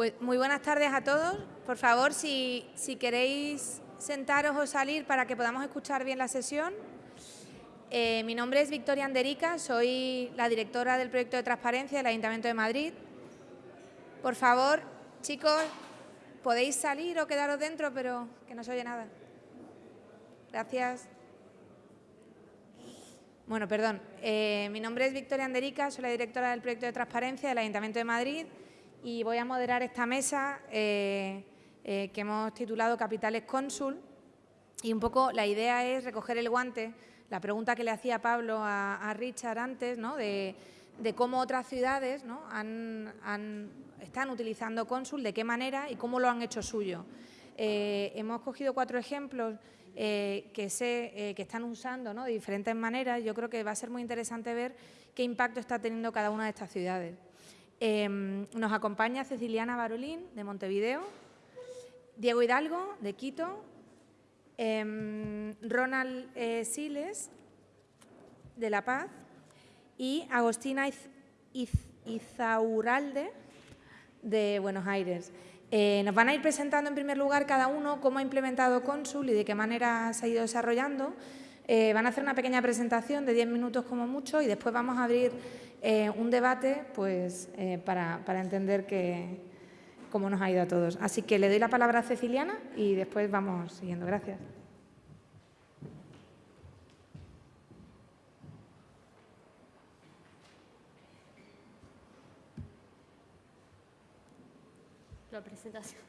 Pues muy buenas tardes a todos. Por favor, si, queréis sentaros o salir para que podamos escuchar bien la sesión. Eh, mi nombre es Victoria Anderica, soy la directora del proyecto de transparencia del Ayuntamiento de Madrid. Por favor, chicos, podéis salir o quedaros dentro, pero que no se oye nada. Gracias. Bueno, perdón. Eh, mi nombre es Victoria Anderica, soy la directora del proyecto de transparencia del Ayuntamiento de Madrid y voy a moderar esta mesa eh, eh, que hemos titulado Capitales Cónsul. Y un poco la idea es recoger el guante, la pregunta que le hacía Pablo a, Richard antes, ¿no? de, cómo otras ciudades ¿no? están utilizando Cónsul, de qué manera y cómo lo han hecho suyo. hemos cogido cuatro ejemplos eh, que, sé, eh, que están usando de diferentes maneras. Yo creo que va a ser muy interesante ver qué impacto está teniendo cada una de estas ciudades. Em, nos acompaña Ceciliana Barolín, de Montevideo, Diego Hidalgo, de Quito, em, Ronald eh, Siles, de La Paz, y Agostina Izauralde, de Buenos Aires. Eh, nos van a ir presentando en primer lugar cada uno cómo ha implementado Consul y de qué manera se ha ido desarrollando. Eh, van a hacer una pequeña presentación de 10 minutos como mucho y después vamos a abrir eh, un debate pues, para, para, entender cómo nos ha ido a todos. Así que le doy la palabra a Ceciliana y después vamos siguiendo. Gracias. la presentación.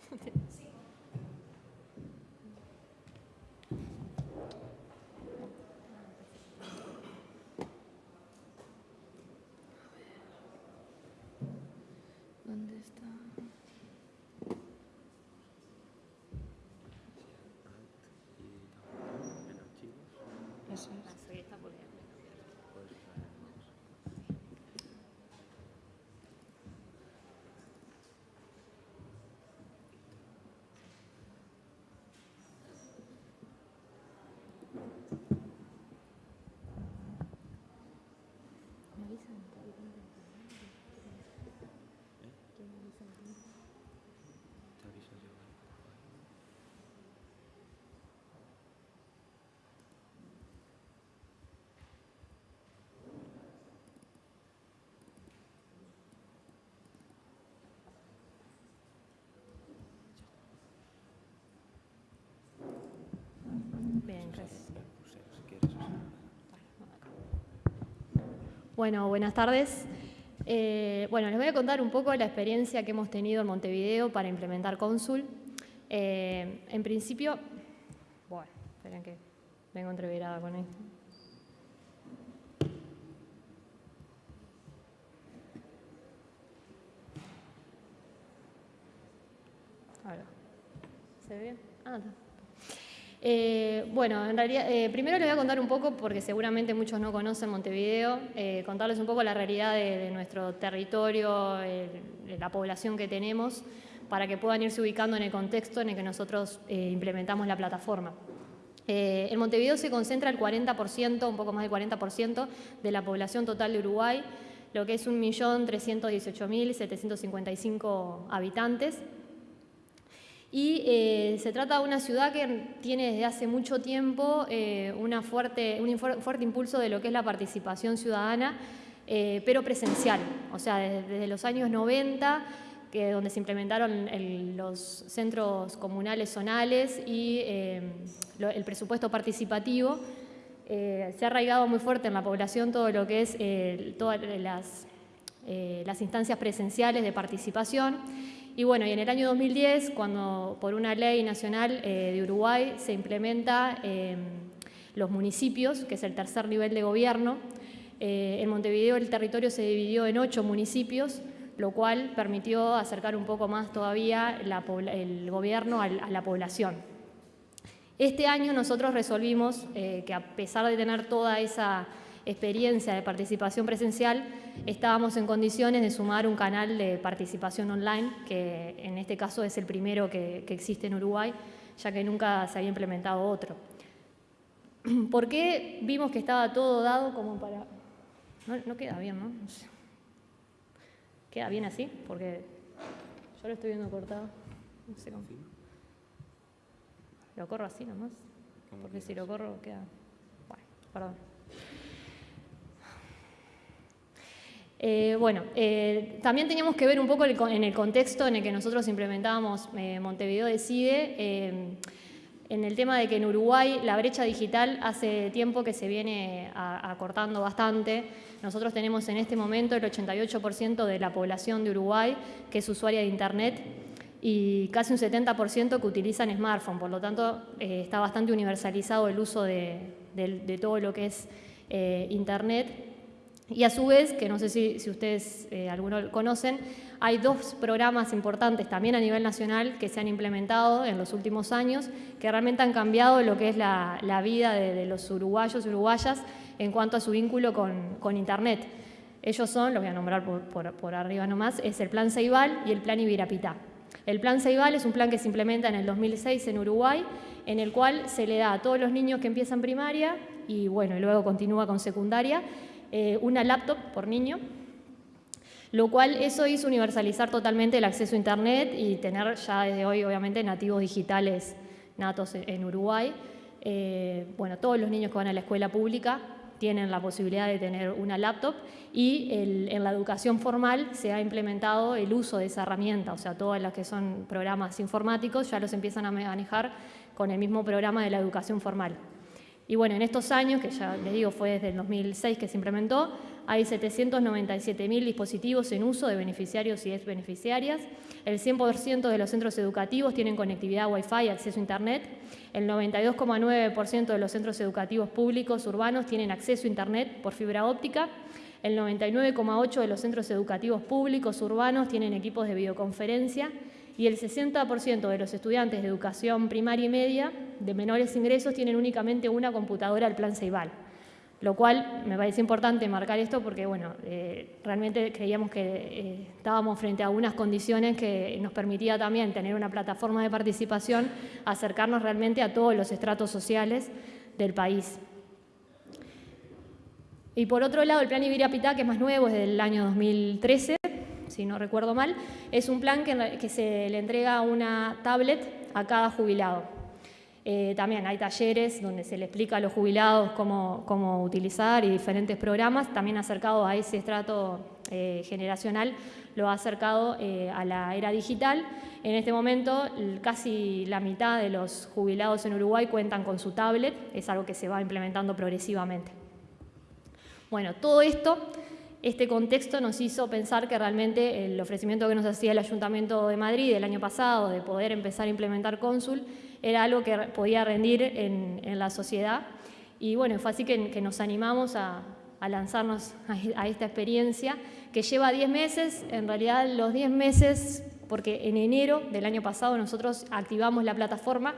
¿Dónde está? Eso es. Bueno, buenas tardes. Eh, bueno, les voy a contar un poco la experiencia que hemos tenido en Montevideo para implementar Consul. Eh, en principio, bueno, esperen que vengo entreverada con esto. ¿Se ve bien? Ah, está. Eh, bueno, en realidad, eh, primero les voy a contar un poco, porque seguramente muchos no conocen Montevideo, eh, contarles un poco la realidad de, nuestro territorio, la población que tenemos, para que puedan irse ubicando en el contexto en el que nosotros implementamos la plataforma. en Montevideo se concentra el 40%, un poco más del 40% de la población total de Uruguay, lo que es 1.318.755 habitantes. Y eh, se trata de una ciudad que tiene desde hace mucho tiempo eh, fuerte, un fuerte impulso de lo que es la participación ciudadana, eh, pero presencial. O sea, desde, los años 90, que, donde se implementaron los centros comunales zonales y el presupuesto participativo, se ha arraigado muy fuerte en la población todo lo que es todas las instancias presenciales de participación y bueno, y en el año 2010, cuando por una ley nacional eh, de Uruguay se implementa em, los municipios, que es el tercer nivel de gobierno, eh, en Montevideo el territorio se dividió en ocho municipios, lo cual permitió acercar un poco más todavía el gobierno a la población. Este año nosotros resolvimos eh, que a pesar de tener toda esa experiencia de participación presencial, estábamos en condiciones de sumar un canal de participación online, que en este caso es el primero que, existe en Uruguay, ya que nunca se había implementado otro. ¿Por qué vimos que estaba todo dado como para...? No, queda bien, ¿no? Queda bien así, porque Yo lo estoy viendo cortado. No sé cómo. Lo corro así nomás. Porque si lo corro queda. Bueno, perdón. Eh, bueno, eh, también teníamos que ver un poco en el contexto en el que nosotros implementábamos eh, Montevideo Decide, en el tema de que en Uruguay la brecha digital hace tiempo que se viene acortando bastante. Nosotros tenemos en este momento el 88% de la población de Uruguay que es usuaria de Internet y casi un 70% que utilizan smartphone, por lo tanto está bastante universalizado el uso de, todo lo que es Internet y a su vez, que no sé si, ustedes eh, algunos conocen, hay dos programas importantes también a nivel nacional que se han implementado en los últimos años, que realmente han cambiado lo que es la, vida de, los uruguayos y uruguayas en cuanto a su vínculo con, Internet. Ellos son, los voy a nombrar por, por, arriba nomás, es el Plan Ceibal y el Plan Ibirapitá. El Plan Ceibal es un plan que se implementa en el 2006 en Uruguay, en el cual se le da a todos los niños que empiezan primaria y bueno, y luego continúa con secundaria, eh, una laptop por niño, lo cual eso hizo universalizar totalmente el acceso a Internet y tener ya desde hoy, obviamente, nativos digitales natos en Uruguay. Eh, bueno, todos los niños que van a la escuela pública tienen la posibilidad de tener una laptop y en la educación formal se ha implementado el uso de esa herramienta, o sea, todas las que son programas informáticos ya los empiezan a manejar con el mismo programa de la educación formal. Y bueno, en estos años, que ya les digo fue desde el 2006 que se implementó, hay 797.000 dispositivos en uso de beneficiarios y ex beneficiarias. El 100% de los centros educativos tienen conectividad Wi-Fi y acceso a Internet. El 92,9% de los centros educativos públicos urbanos tienen acceso a Internet por fibra óptica. El 99,8% de los centros educativos públicos urbanos tienen equipos de videoconferencia y el 60% de los estudiantes de educación primaria y media de menores ingresos tienen únicamente una computadora al plan Ceibal. Lo cual me parece importante marcar esto porque bueno, eh, realmente creíamos que eh, estábamos frente a unas condiciones que nos permitía también tener una plataforma de participación, acercarnos realmente a todos los estratos sociales del país. Y por otro lado, el plan Ibirapitá, que es más nuevo, es del año 2013, si no recuerdo mal, es un plan que, se le entrega una tablet a cada jubilado. Eh, también hay talleres donde se le explica a los jubilados cómo, utilizar y diferentes programas, también acercado a ese estrato eh, generacional, lo ha acercado eh, a la era digital. En este momento casi la mitad de los jubilados en Uruguay cuentan con su tablet, es algo que se va implementando progresivamente. Bueno, todo esto este contexto nos hizo pensar que realmente el ofrecimiento que nos hacía el Ayuntamiento de Madrid el año pasado de poder empezar a implementar cónsul era algo que podía rendir en, la sociedad. Y bueno, fue así que, nos animamos a, lanzarnos a, esta experiencia que lleva 10 meses, en realidad los 10 meses, porque en enero del año pasado nosotros activamos la plataforma,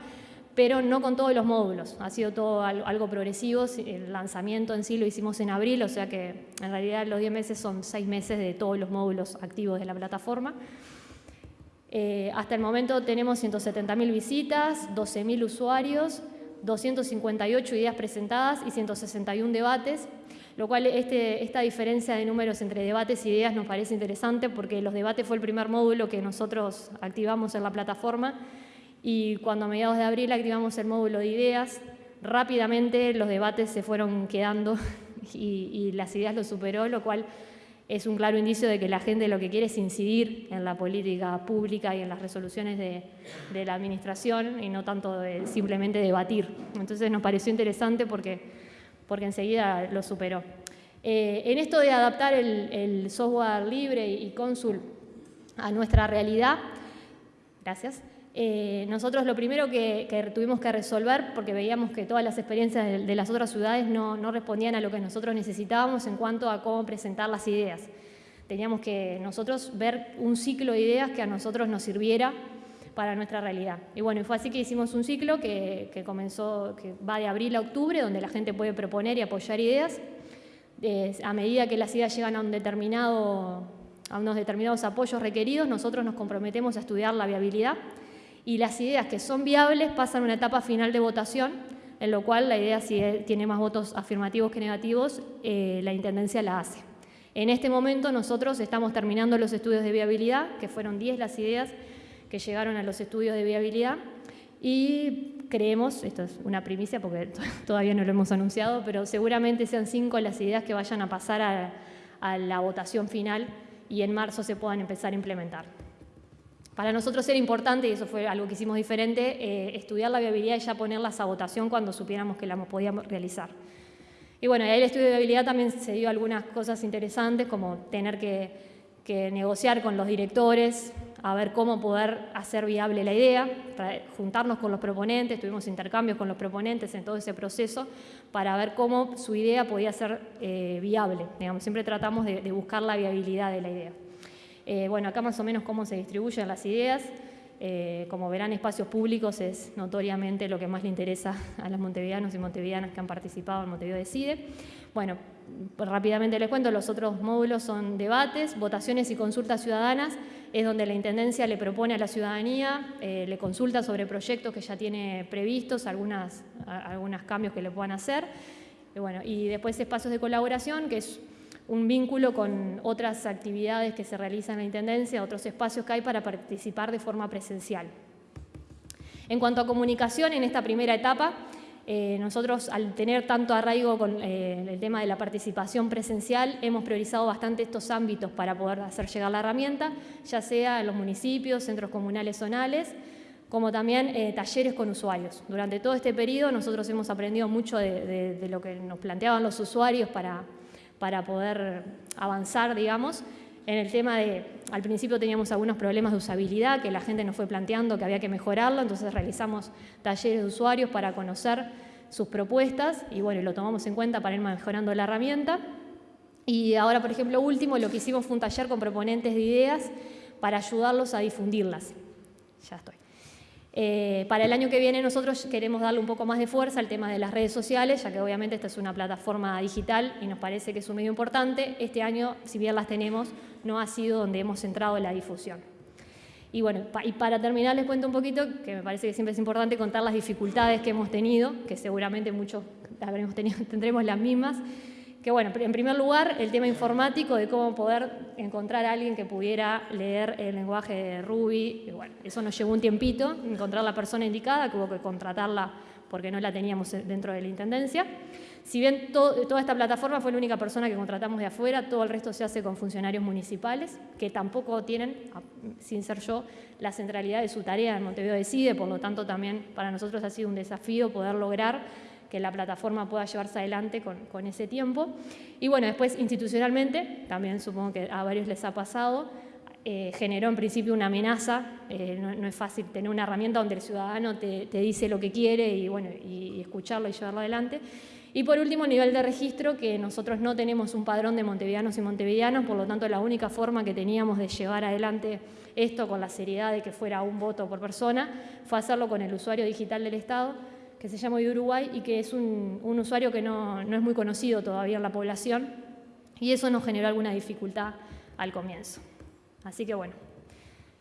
pero no con todos los módulos. Ha sido todo algo progresivo. El lanzamiento en sí lo hicimos en abril, o sea que en realidad los 10 meses son 6 meses de todos los módulos activos de la plataforma. Eh, hasta el momento tenemos 170.000 visitas, 12.000 usuarios, 258 ideas presentadas y 161 debates, lo cual este, esta diferencia de números entre debates y ideas nos parece interesante porque los debates fue el primer módulo que nosotros activamos en la plataforma y cuando a mediados de abril activamos el módulo de ideas, rápidamente los debates se fueron quedando y, las ideas lo superó, lo cual es un claro indicio de que la gente lo que quiere es incidir en la política pública y en las resoluciones de, la administración y no tanto simplemente debatir. Entonces nos pareció interesante porque, porque enseguida lo superó. Eh, en esto de adaptar el, software libre y, Consul a nuestra realidad, gracias, eh, nosotros lo primero que, tuvimos que resolver, porque veíamos que todas las experiencias de, las otras ciudades no, respondían a lo que nosotros necesitábamos en cuanto a cómo presentar las ideas. Teníamos que nosotros ver un ciclo de ideas que a nosotros nos sirviera para nuestra realidad. Y bueno, fue así que hicimos un ciclo que, comenzó, que va de abril a octubre, donde la gente puede proponer y apoyar ideas. a medida que las ideas llegan a un determinado a unos determinados apoyos requeridos, nosotros nos comprometemos a estudiar la viabilidad y las ideas que son viables pasan a una etapa final de votación, en lo cual la idea si tiene más votos afirmativos que negativos, eh, la Intendencia la hace. En este momento nosotros estamos terminando los estudios de viabilidad, que fueron 10 las ideas que llegaron a los estudios de viabilidad, y creemos, esto es una primicia porque todavía no lo hemos anunciado, pero seguramente sean cinco las ideas que vayan a pasar a, la votación final y en marzo se puedan empezar a implementar. Para nosotros era importante, y eso fue algo que hicimos diferente, eh, estudiar la viabilidad y ya ponerlas a votación cuando supiéramos que la podíamos realizar. Y bueno, ahí el estudio de viabilidad también se dio algunas cosas interesantes, como tener que, negociar con los directores, a ver cómo poder hacer viable la idea, juntarnos con los proponentes, tuvimos intercambios con los proponentes en todo ese proceso para ver cómo su idea podía ser eh, viable. Digamos, siempre tratamos de buscar la viabilidad de la idea. Eh, bueno, acá más o menos cómo se distribuyen las ideas. Eh, como verán, espacios públicos es notoriamente lo que más le interesa a los montevideanos y montevideanas que han participado en Montevideo Decide. Bueno, rápidamente les cuento, los otros módulos son debates, votaciones y consultas ciudadanas, es donde la Intendencia le propone a la ciudadanía, eh, le consulta sobre proyectos que ya tiene previstos, algunos cambios que le puedan hacer. Y, bueno, y después espacios de colaboración, que es un vínculo con otras actividades que se realizan en la Intendencia, otros espacios que hay para participar de forma presencial. En cuanto a comunicación, en esta primera etapa, eh, nosotros al tener tanto arraigo con eh, el tema de la participación presencial, hemos priorizado bastante estos ámbitos para poder hacer llegar la herramienta, ya sea en los municipios, centros comunales zonales, como también eh, talleres con usuarios. Durante todo este periodo nosotros hemos aprendido mucho de lo que nos planteaban los usuarios para para poder avanzar, digamos. En el tema de, al principio teníamos algunos problemas de usabilidad que la gente nos fue planteando que había que mejorarlo, entonces realizamos talleres de usuarios para conocer sus propuestas y bueno, lo tomamos en cuenta para ir mejorando la herramienta. Y ahora, por ejemplo, último, lo que hicimos fue un taller con proponentes de ideas para ayudarlos a difundirlas. Ya estoy. Eh, para el año que viene nosotros queremos darle un poco más de fuerza al tema de las redes sociales, ya que obviamente esta es una plataforma digital y nos parece que es un medio importante. Este año, si bien las tenemos, no ha sido donde hemos centrado la difusión. Y bueno, y para terminar les cuento un poquito, que me parece que siempre es importante contar las dificultades que hemos tenido, que seguramente muchos habremos tenido, tendremos las mismas, que bueno, en primer lugar, el tema informático de cómo poder encontrar a alguien que pudiera leer el lenguaje de Ruby. Bueno, eso nos llevó un tiempito, encontrar la persona indicada, que hubo que contratarla porque no la teníamos dentro de la Intendencia. Si bien toda esta plataforma fue la única persona que contratamos de afuera, todo el resto se hace con funcionarios municipales, que tampoco tienen, sin ser yo, la centralidad de su tarea en Montevideo Decide, por lo tanto también para nosotros ha sido un desafío poder lograr que la plataforma pueda llevarse adelante con, ese tiempo. Y bueno, después institucionalmente, también supongo que a varios les ha pasado, eh, generó en principio una amenaza, eh, no, es fácil tener una herramienta donde el ciudadano te, dice lo que quiere y, bueno, y, escucharlo y llevarlo adelante. Y por último, nivel de registro, que nosotros no tenemos un padrón de montevideanos y montevideanas, por lo tanto la única forma que teníamos de llevar adelante esto con la seriedad de que fuera un voto por persona fue hacerlo con el usuario digital del Estado, que se llama Uruguay y que es un, usuario que no, es muy conocido todavía en la población y eso nos generó alguna dificultad al comienzo. Así que bueno,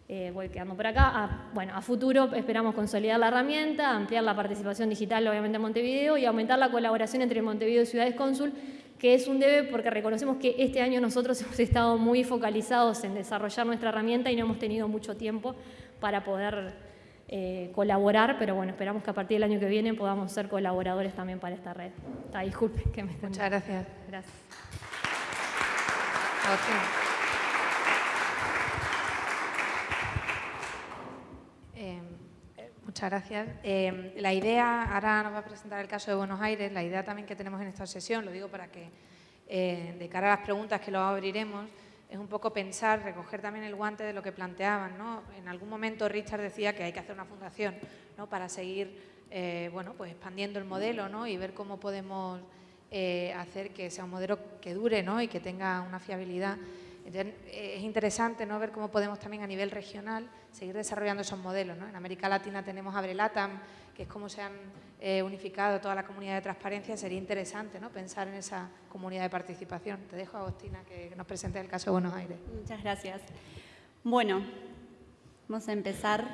eh, voy quedando por acá. A, bueno, a futuro esperamos consolidar la herramienta, ampliar la participación digital obviamente en Montevideo y aumentar la colaboración entre Montevideo y Ciudades Cónsul, que es un debe porque reconocemos que este año nosotros hemos estado muy focalizados en desarrollar nuestra herramienta y no hemos tenido mucho tiempo para poder eh, colaborar, pero bueno, esperamos que a partir del año que viene podamos ser colaboradores también para esta red. disculpen que me estén... Muchas gracias. Gracias. Eh, muchas gracias. Eh, la idea, ahora nos va a presentar el caso de Buenos Aires, la idea también que tenemos en esta sesión, lo digo para que de cara a las preguntas que lo abriremos, es un poco pensar, recoger también el guante de lo que planteaban. ¿no? En algún momento Richard decía que hay que hacer una fundación ¿no? para seguir eh, bueno, pues expandiendo el modelo ¿no? y ver cómo podemos eh, hacer que sea un modelo que dure ¿no? y que tenga una fiabilidad. Es interesante ¿no? ver cómo podemos también a nivel regional seguir desarrollando esos modelos. En América Latina tenemos Abrelatam, que es como se han eh, unificado toda la comunidad de transparencia, sería interesante ¿no? pensar en esa comunidad de participación. Te dejo, Agostina, que nos presente el caso de Buenos Aires. Muchas gracias. Bueno, vamos a empezar.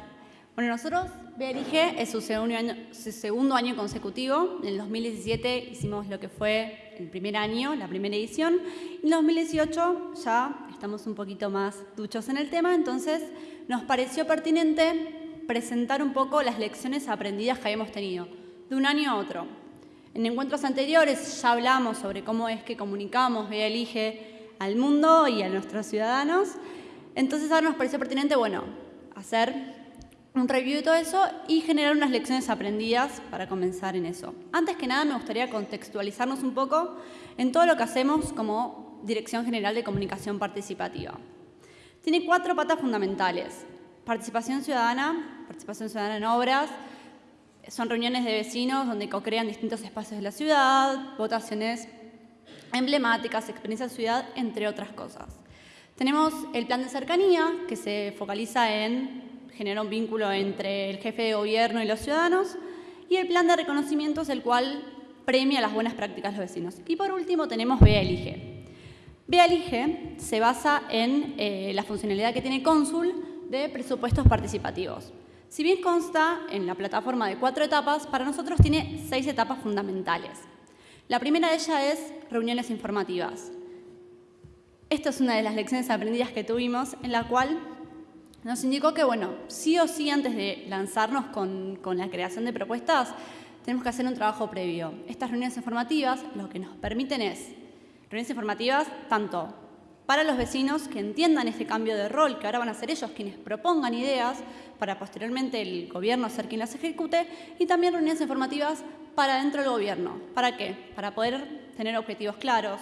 Bueno, nosotros, BRIG es su segundo año, su segundo año consecutivo. En el 2017 hicimos lo que fue el primer año, la primera edición. En 2018 ya estamos un poquito más duchos en el tema, entonces nos pareció pertinente presentar un poco las lecciones aprendidas que habíamos tenido, de un año a otro. En encuentros anteriores ya hablamos sobre cómo es que comunicamos Vea Elige al mundo y a nuestros ciudadanos, entonces ahora nos pareció pertinente, bueno, hacer un review de todo eso y generar unas lecciones aprendidas para comenzar en eso. Antes que nada me gustaría contextualizarnos un poco en todo lo que hacemos como Dirección General de Comunicación Participativa. Tiene cuatro patas fundamentales. Participación ciudadana, participación ciudadana en obras, son reuniones de vecinos donde co-crean distintos espacios de la ciudad, votaciones emblemáticas, experiencias ciudad, entre otras cosas. Tenemos el plan de cercanía, que se focaliza en genera un vínculo entre el jefe de gobierno y los ciudadanos, y el plan de reconocimientos, el cual premia las buenas prácticas de los vecinos. Y por último tenemos. Vea Elige se basa en eh, la funcionalidad que tiene Cónsul de presupuestos participativos. Si bien consta en la plataforma de cuatro etapas, para nosotros tiene seis etapas fundamentales. La primera de ellas es reuniones informativas. Esta es una de las lecciones aprendidas que tuvimos, en la cual nos indicó que, bueno, sí o sí antes de lanzarnos con, la creación de propuestas, tenemos que hacer un trabajo previo. Estas reuniones informativas lo que nos permiten es reuniones informativas tanto para los vecinos que entiendan este cambio de rol, que ahora van a ser ellos quienes propongan ideas para posteriormente el gobierno ser quien las ejecute, y también reuniones informativas para dentro del gobierno. ¿Para qué? Para poder tener objetivos claros,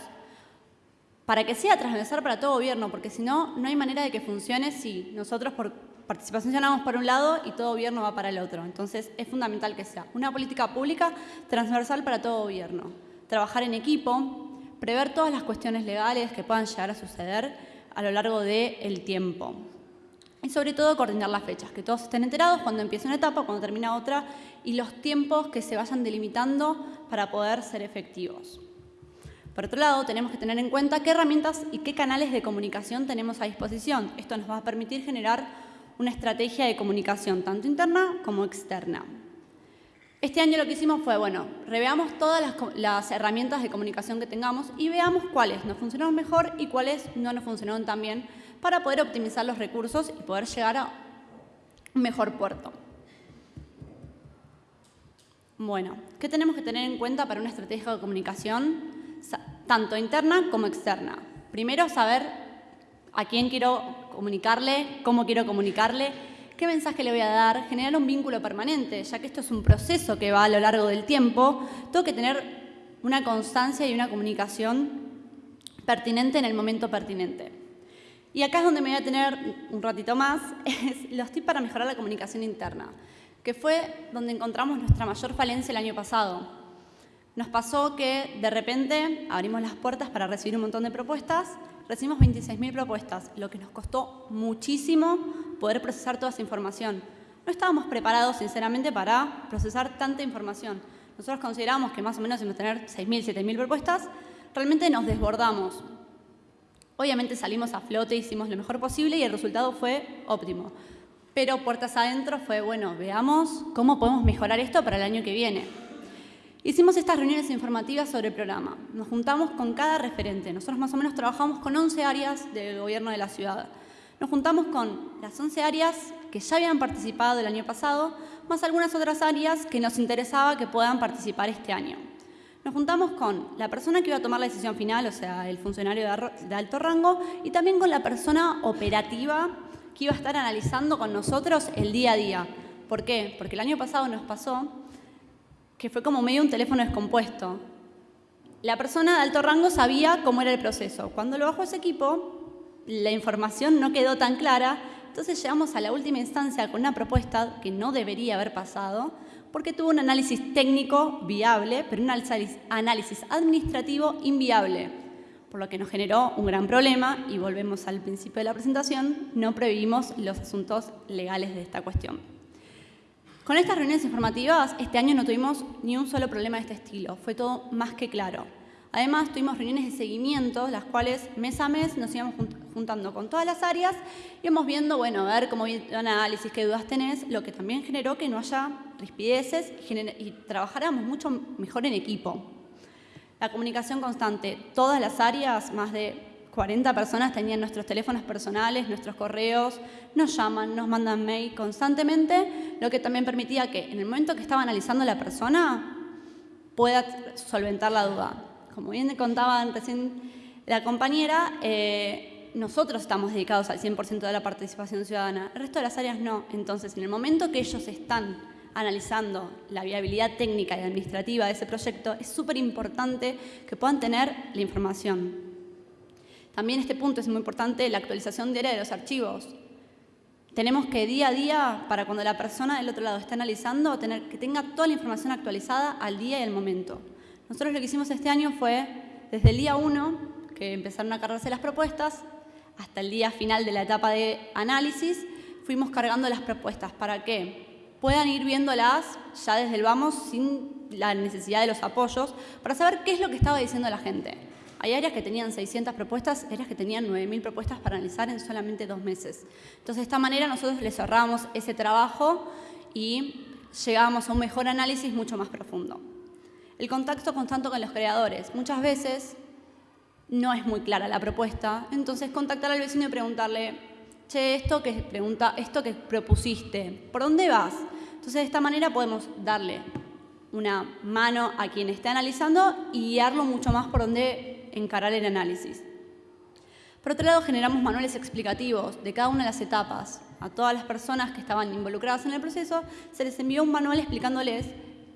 para que sea transversal para todo gobierno, porque si no, no hay manera de que funcione si nosotros por participación llamamos por un lado y todo gobierno va para el otro. Entonces, es fundamental que sea una política pública transversal para todo gobierno. Trabajar en equipo, prever todas las cuestiones legales que puedan llegar a suceder a lo largo del tiempo. Y sobre todo coordinar las fechas, que todos estén enterados cuando empieza una etapa, cuando termina otra, y los tiempos que se vayan delimitando para poder ser efectivos. Por otro lado, tenemos que tener en cuenta qué herramientas y qué canales de comunicación tenemos a disposición. Esto nos va a permitir generar una estrategia de comunicación tanto interna como externa. Este año lo que hicimos fue, bueno, reveamos todas las, herramientas de comunicación que tengamos y veamos cuáles nos funcionaron mejor y cuáles no nos funcionaron tan bien para poder optimizar los recursos y poder llegar a un mejor puerto. Bueno, ¿qué tenemos que tener en cuenta para una estrategia de comunicación? Tanto interna como externa. Primero, saber a quién quiero comunicarle, cómo quiero comunicarle, qué mensaje le voy a dar, generar un vínculo permanente, ya que esto es un proceso que va a lo largo del tiempo, tengo que tener una constancia y una comunicación pertinente en el momento pertinente. Y acá es donde me voy a tener un ratito más, es los tips para mejorar la comunicación interna, que fue donde encontramos nuestra mayor falencia el año pasado. Nos pasó que de repente abrimos las puertas para recibir un montón de propuestas, recibimos 26.000 propuestas, lo que nos costó muchísimo poder procesar toda esa información. No estábamos preparados, sinceramente, para procesar tanta información. Nosotros consideramos que más o menos íbamos a tener 6.000, 7.000 propuestas, realmente nos desbordamos. Obviamente salimos a flote, hicimos lo mejor posible y el resultado fue óptimo. Pero puertas adentro fue, bueno, veamos cómo podemos mejorar esto para el año que viene. Hicimos estas reuniones informativas sobre el programa. Nos juntamos con cada referente. Nosotros más o menos trabajamos con 11 áreas del gobierno de la ciudad. Nos juntamos con las 11 áreas que ya habían participado el año pasado, más algunas otras áreas que nos interesaba que puedan participar este año. Nos juntamos con la persona que iba a tomar la decisión final, o sea, el funcionario de alto rango, y también con la persona operativa que iba a estar analizando con nosotros el día a día. ¿Por qué? Porque el año pasado nos pasó que fue como medio un teléfono descompuesto. La persona de alto rango sabía cómo era el proceso. Cuando lo bajó ese equipo, la información no quedó tan clara, entonces llegamos a la última instancia con una propuesta que no debería haber pasado, porque tuvo un análisis técnico viable, pero un análisis administrativo inviable, por lo que nos generó un gran problema y volvemos al principio de la presentación, no previmos los asuntos legales de esta cuestión. Con estas reuniones informativas, este año no tuvimos ni un solo problema de este estilo, fue todo más que claro. Además, tuvimos reuniones de seguimiento, las cuales mes a mes nos íbamos juntando con todas las áreas, íbamos viendo, bueno, a ver cómo el análisis, qué dudas tenés, lo que también generó que no haya rispideces y trabajáramos mucho mejor en equipo. La comunicación constante, todas las áreas, más de 40 personas tenían nuestros teléfonos personales, nuestros correos, nos llaman, nos mandan mail constantemente, lo que también permitía que en el momento que estaba analizando la persona pueda solventar la duda. Como bien contaban recién la compañera, eh, nosotros estamos dedicados al 100% de la participación ciudadana, el resto de las áreas no. Entonces, en el momento que ellos están analizando la viabilidad técnica y administrativa de ese proyecto, es súper importante que puedan tener la información. También este punto es muy importante, la actualización diaria de los archivos. Tenemos que día a día, para cuando la persona del otro lado esté analizando, tener, que tenga toda la información actualizada al día y al momento. Nosotros lo que hicimos este año fue, desde el día 1, que empezaron a cargarse las propuestas, hasta el día final de la etapa de análisis, fuimos cargando las propuestas. ¿Para qué? puedan ir viéndolas ya desde el vamos sin la necesidad de los apoyos para saber qué es lo que estaba diciendo la gente. Hay áreas que tenían 600 propuestas, áreas que tenían 9.000 propuestas para analizar en solamente dos meses. Entonces, de esta manera nosotros les ahorramos ese trabajo y llegamos a un mejor análisis mucho más profundo. El contacto constante con los creadores. Muchas veces no es muy clara la propuesta, entonces contactar al vecino y preguntarle, che, esto que pregunta, esto que propusiste, ¿por dónde vas? Entonces, de esta manera podemos darle una mano a quien esté analizando y guiarlo mucho más por dónde encarar el análisis. Por otro lado, generamos manuales explicativos de cada una de las etapas. A todas las personas que estaban involucradas en el proceso se les envió un manual explicándoles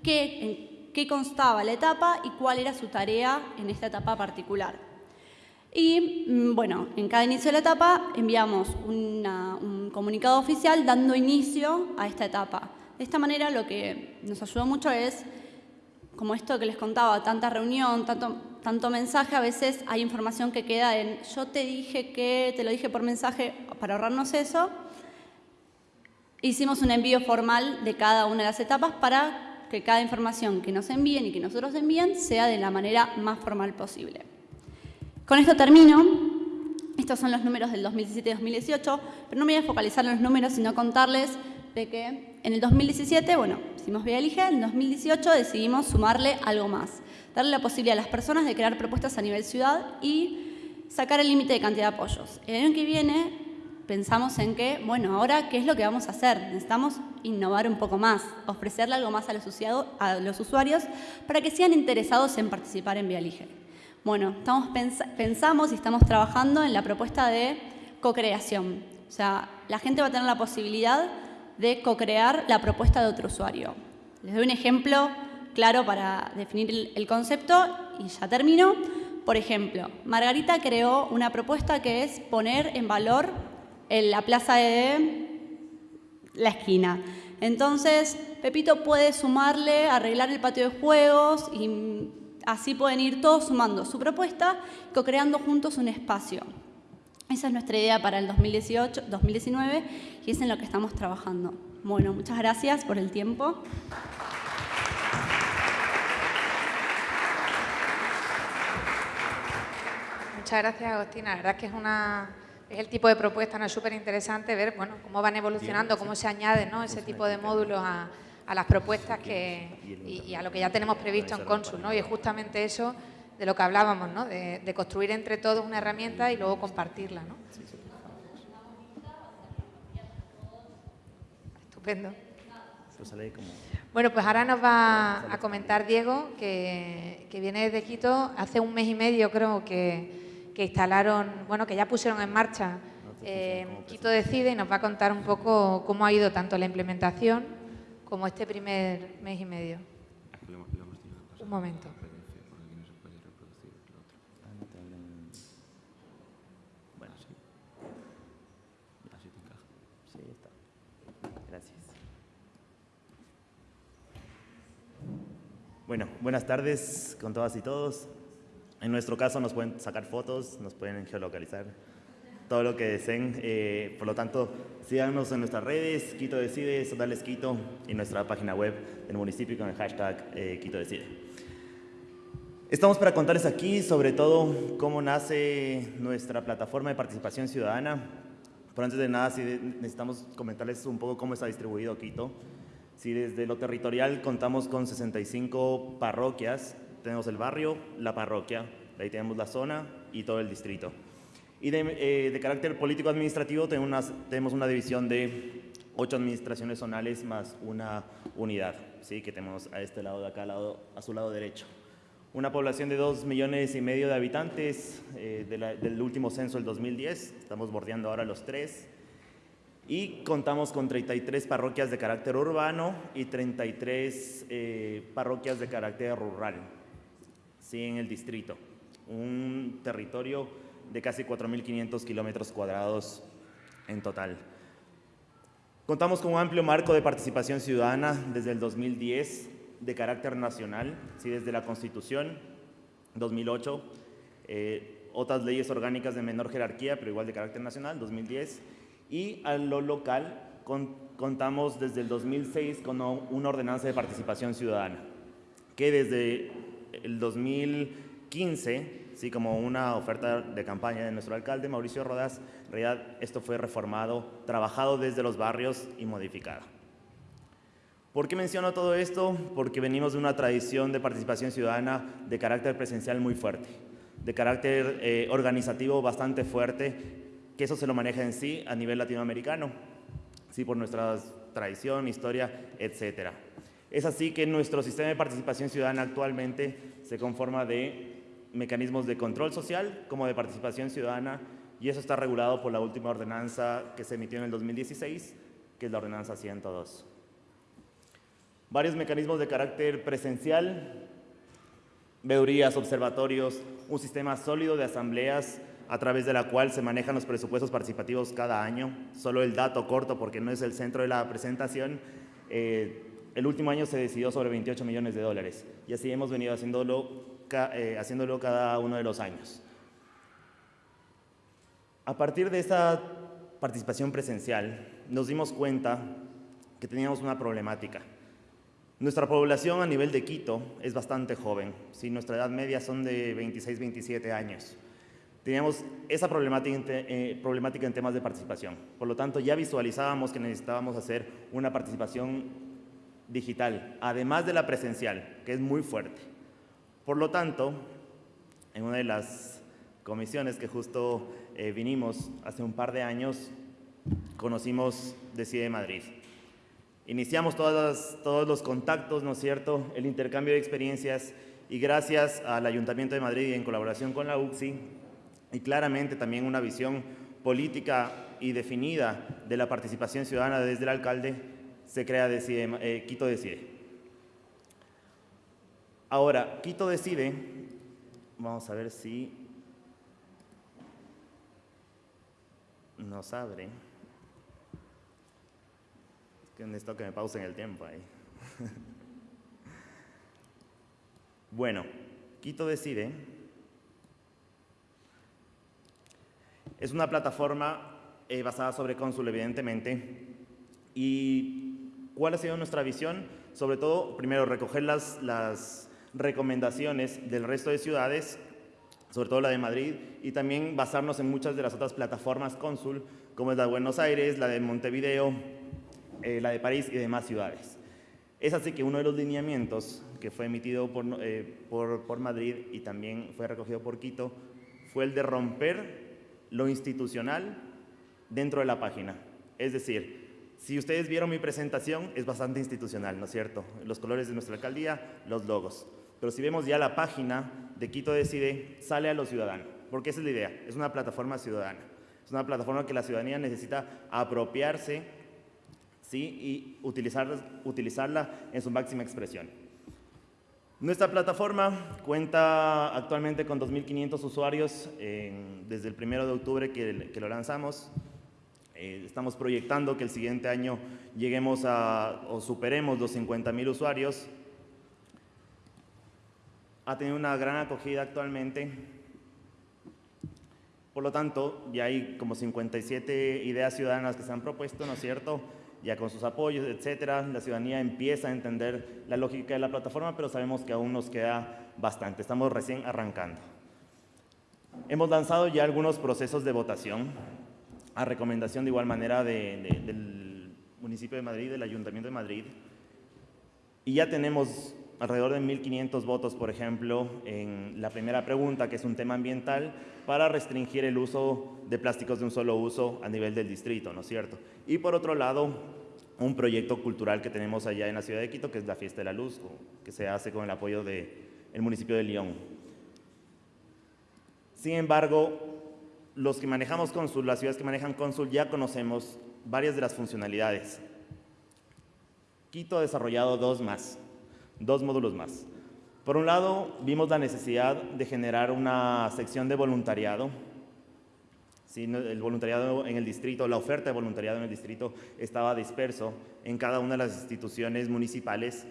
qué, en qué constaba la etapa y cuál era su tarea en esta etapa particular. Y mm, bueno, en cada inicio de la etapa enviamos un comunicado oficial dando inicio a esta etapa. De esta manera lo que nos ayudó mucho es, como esto que les contaba, tanta reunión, tanto, tanto mensaje, a veces hay información que queda en yo te dije que, te lo dije por mensaje, para ahorrarnos eso. Hicimos un envío formal de cada una de las etapas para que cada información que nos envíen y que nosotros envíen sea de la manera más formal posible. Con esto termino. Estos son los números del 2017 y 2018, pero no me voy a focalizar en los números, sino contarles de que en el 2017, bueno, hicimos Vía Elige, en el 2018 decidimos sumarle algo más, darle la posibilidad a las personas de crear propuestas a nivel ciudad y sacar el límite de cantidad de apoyos. El año que viene pensamos en que, bueno, ahora, ¿qué es lo que vamos a hacer? Necesitamos innovar un poco más, ofrecerle algo más a los, a los usuarios para que sean interesados en participar en Vía Elige. Bueno, estamos pensamos y estamos trabajando en la propuesta de co-creación. O sea, la gente va a tener la posibilidad de co-crear la propuesta de otro usuario. Les doy un ejemplo claro para definir el concepto y ya termino. Por ejemplo, Margarita creó una propuesta que es poner en valor la plaza de la esquina. Entonces, Pepito puede sumarle, arreglar el patio de juegos y Así pueden ir todos sumando su propuesta, co-creando juntos un espacio. Esa es nuestra idea para el 2018, 2019 y es en lo que estamos trabajando. Bueno, muchas gracias por el tiempo. Muchas gracias, Agostina. La verdad es que es una es el tipo de propuesta, ¿no? Es súper interesante ver bueno, cómo van evolucionando, cómo se añaden ¿no? ese tipo de módulos a, a las propuestas que, y, a lo que ya tenemos previsto en Consul. ¿no? Y es justamente eso de lo que hablábamos, ¿no? de, construir entre todos una herramienta y luego compartirla. ¿no? Estupendo. Bueno, pues ahora nos va a comentar Diego, que, viene desde Quito. Hace un mes y medio creo que, que instalaron, bueno, que ya pusieron en marcha eh, Quito Decide y nos va a contar un poco cómo ha ido tanto la implementación como este primer mes y medio. Un momento. Bueno, sí. Así te encaja. Sí, está. Gracias. Bueno, buenas tardes con todas y todos. En nuestro caso nos pueden sacar fotos, nos pueden geolocalizar todo lo que deseen. Eh, por lo tanto, síganos en nuestras redes, Quito Decide, Sodales Quito, y nuestra página web del municipio con el hashtag eh, Quito Decide. Estamos para contarles aquí sobre todo cómo nace nuestra plataforma de participación ciudadana. Por antes de nada, sí necesitamos comentarles un poco cómo está distribuido Quito. Si desde lo territorial contamos con 65 parroquias tenemos el barrio, la parroquia, de ahí tenemos la zona y todo el distrito. Y de, eh, carácter político-administrativo tenemos una, división de ocho administraciones zonales más una unidad, ¿sí? que tenemos a este lado de acá, lado, a su lado derecho. Una población de dos millones y medio de habitantes eh, del último censo del 2010, estamos bordeando ahora los tres, y contamos con 33 parroquias de carácter urbano y 33 eh, parroquias de carácter rural, ¿sí? en el distrito. Un territorio de casi 4.500 kilómetros cuadrados en total. Contamos con un amplio marco de participación ciudadana desde el 2010 de carácter nacional, ¿sí? desde la Constitución 2008, eh, otras leyes orgánicas de menor jerarquía, pero igual de carácter nacional, 2010, y a lo local con, contamos desde el 2006 con una ordenanza de participación ciudadana, que desde el 2015 sí, como una oferta de campaña de nuestro alcalde, Mauricio Rodas, en realidad esto fue reformado, trabajado desde los barrios y modificado. ¿Por qué menciono todo esto? Porque venimos de una tradición de participación ciudadana de carácter presencial muy fuerte, de carácter eh, organizativo bastante fuerte, que eso se lo maneja en sí a nivel latinoamericano, sí, por nuestra tradición, historia, etcétera. Es así que nuestro sistema de participación ciudadana actualmente se conforma de mecanismos de control social como de participación ciudadana y eso está regulado por la última ordenanza que se emitió en el 2016, que es la ordenanza 102. Varios mecanismos de carácter presencial, veedurías, observatorios, un sistema sólido de asambleas a través de la cual se manejan los presupuestos participativos cada año. Solo el dato corto, porque no es el centro de la presentación, eh, el último año se decidió sobre 28 millones de dólares y así hemos venido haciéndolo eh, haciéndolo cada uno de los años. A partir de esta participación presencial, nos dimos cuenta que teníamos una problemática. Nuestra población a nivel de Quito es bastante joven, si nuestra edad media son de 26, 27 años. Teníamos esa problemática, eh, problemática en temas de participación. Por lo tanto, ya visualizábamos que necesitábamos hacer una participación digital, además de la presencial, que es muy fuerte. Por lo tanto, en una de las comisiones que justo eh, vinimos hace un par de años, conocimos Decide Madrid. Iniciamos todos los contactos, ¿no es cierto?, el intercambio de experiencias y gracias al Ayuntamiento de Madrid y en colaboración con la UCSI y claramente también una visión política y definida de la participación ciudadana desde el alcalde, se crea Decide, eh, Quito Decide. Ahora, Quito decide, vamos a ver si nos abre. Es que necesito que me pausen el tiempo ahí. bueno, Quito decide. Es una plataforma eh, basada sobre Consul, evidentemente. ¿Y cuál ha sido nuestra visión? Sobre todo, primero, recoger las, recomendaciones del resto de ciudades, sobre todo la de Madrid, y también basarnos en muchas de las otras plataformas cónsul, como es la de Buenos Aires, la de Montevideo, eh, la de París y demás ciudades. Es así que uno de los lineamientos que fue emitido por, eh, Madrid y también fue recogido por Quito fue el de romper lo institucional dentro de la página. Es decir, si ustedes vieron mi presentación, es bastante institucional, ¿no es cierto? Los colores de nuestra alcaldía, los logos. Pero si vemos ya la página de Quito Decide, sale a los ciudadanos, porque esa es la idea, es una plataforma ciudadana. Es una plataforma que la ciudadanía necesita apropiarse ¿sí? y utilizarla en su máxima expresión. Nuestra plataforma cuenta actualmente con 2.500 usuarios desde el 1 de octubre que, lo lanzamos. Eh, estamos proyectando que el siguiente año lleguemos a o superemos los 50.000 usuarios ha tenido una gran acogida actualmente. Por lo tanto, ya hay como 57 ideas ciudadanas que se han propuesto, ¿no es cierto? Ya con sus apoyos, etcétera, la ciudadanía empieza a entender la lógica de la plataforma, pero sabemos que aún nos queda bastante. Estamos recién arrancando. Hemos lanzado ya algunos procesos de votación a recomendación de igual manera del municipio de Madrid, del Ayuntamiento de Madrid, y ya tenemos alrededor de 1.500 votos, por ejemplo, en la primera pregunta, que es un tema ambiental, para restringir el uso de plásticos de un solo uso a nivel del distrito, ¿no es cierto? Y por otro lado, un proyecto cultural que tenemos allá en la ciudad de Quito, que es la Fiesta de la Luz, que se hace con el apoyo del municipio de León. Sin embargo, los que manejamos Consul, las ciudades que manejan Consul, ya conocemos varias de las funcionalidades. Quito ha desarrollado dos más, dos módulos más. Por un lado, vimos la necesidad de generar una sección de voluntariado. Sí, el voluntariado en el distrito, la oferta de voluntariado en el distrito estaba disperso en cada una de las instituciones municipales.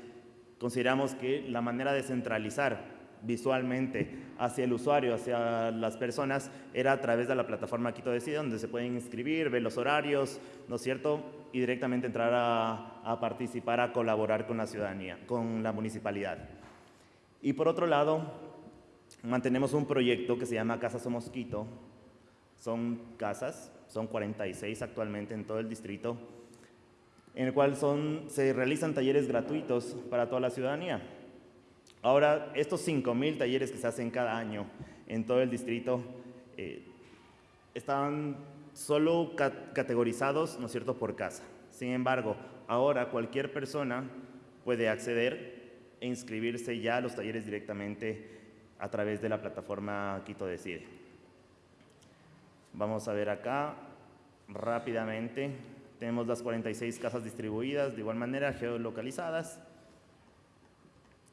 Consideramos que la manera de centralizar visualmente hacia el usuario, hacia las personas, era a través de la plataforma Quito Decide, donde se pueden inscribir, ver los horarios, ¿no es cierto? Y directamente entrar a, participar, a colaborar con la ciudadanía, con la municipalidad. Y por otro lado, mantenemos un proyecto que se llama Casa Somos Quito. Son casas, son 46 actualmente en todo el distrito, en el cual son, se realizan talleres gratuitos para toda la ciudadanía. Ahora, estos 5.000 talleres que se hacen cada año en todo el distrito eh, están solo categorizados, ¿no es cierto?, por casa. Sin embargo, ahora cualquier persona puede acceder e inscribirse ya a los talleres directamente a través de la plataforma Quito Decide. Vamos a ver acá rápidamente. Tenemos las 46 casas distribuidas, de igual manera geolocalizadas.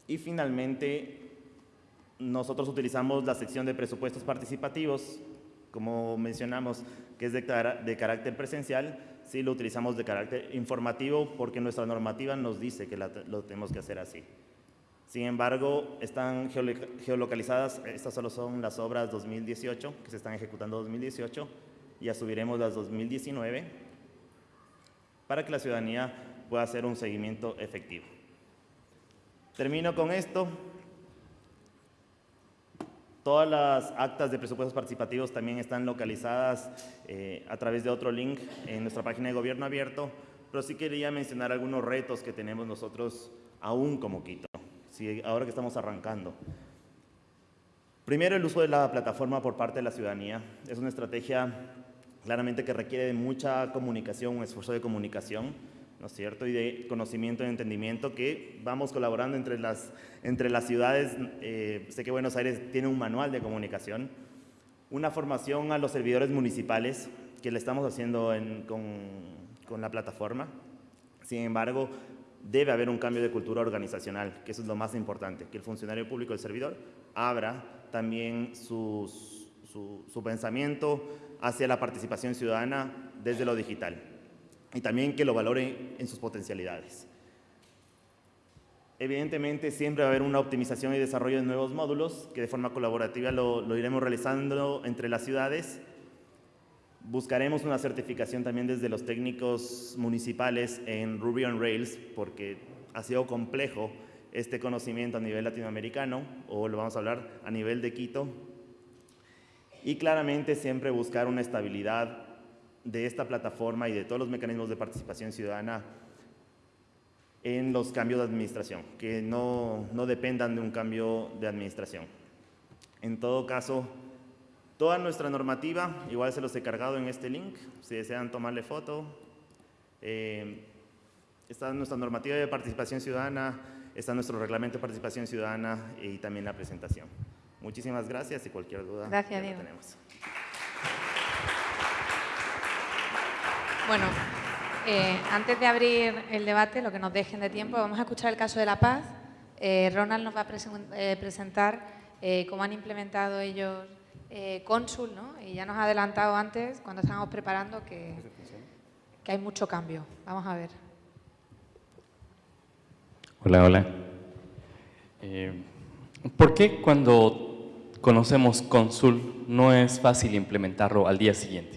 Y finalmente, nosotros utilizamos la sección de presupuestos participativos, como mencionamos, que es de, carácter presencial, sí lo utilizamos de carácter informativo porque nuestra normativa nos dice que lo tenemos que hacer así. Sin embargo, están geolocalizadas, estas solo son las obras 2018, que se están ejecutando 2018, ya subiremos las 2019, para que la ciudadanía pueda hacer un seguimiento efectivo. Termino con esto. Todas las actas de presupuestos participativos también están localizadas eh, a través de otro link en nuestra página de Gobierno Abierto, pero sí quería mencionar algunos retos que tenemos nosotros aún como Quito, ahora que estamos arrancando. Primero, el uso de la plataforma por parte de la ciudadanía. Es una estrategia claramente que requiere mucha comunicación, un esfuerzo de comunicación ¿no es cierto? Y de conocimiento y entendimiento que vamos colaborando entre las, entre las ciudades. Eh, sé que Buenos Aires tiene un manual de comunicación, una formación a los servidores municipales que le estamos haciendo con, con la plataforma. Sin embargo, debe haber un cambio de cultura organizacional, que eso es lo más importante, que el funcionario público, el servidor, abra también su, su pensamiento hacia la participación ciudadana desde lo digital y también que lo valore en sus potencialidades. Evidentemente siempre va a haber una optimización y desarrollo de nuevos módulos que de forma colaborativa lo, iremos realizando entre las ciudades. Buscaremos una certificación también desde los técnicos municipales en Ruby on Rails porque ha sido complejo este conocimiento a nivel latinoamericano o lo vamos a hablar a nivel de Quito. Y claramente siempre buscar una estabilidad de esta plataforma y de todos los mecanismos de participación ciudadana en los cambios de administración, que no, no dependan de un cambio de administración. En todo caso, toda nuestra normativa, igual se los he cargado en este link, si desean tomarle foto. Eh, está nuestra normativa de participación ciudadana, está nuestro reglamento de participación ciudadana y también la presentación. Muchísimas gracias y cualquier duda gracias, tenemos. Bueno, eh, antes de abrir el debate, lo que nos dejen de tiempo, vamos a escuchar el caso de La Paz. Eh, Ronald nos va a eh, presentar cómo han implementado ellos Consul, ¿no? Y ya nos ha adelantado antes, cuando estábamos preparando, que, que hay mucho cambio. Vamos a ver. Hola, hola. ¿Por qué cuando conocemos Consul no es fácil implementarlo al día siguiente?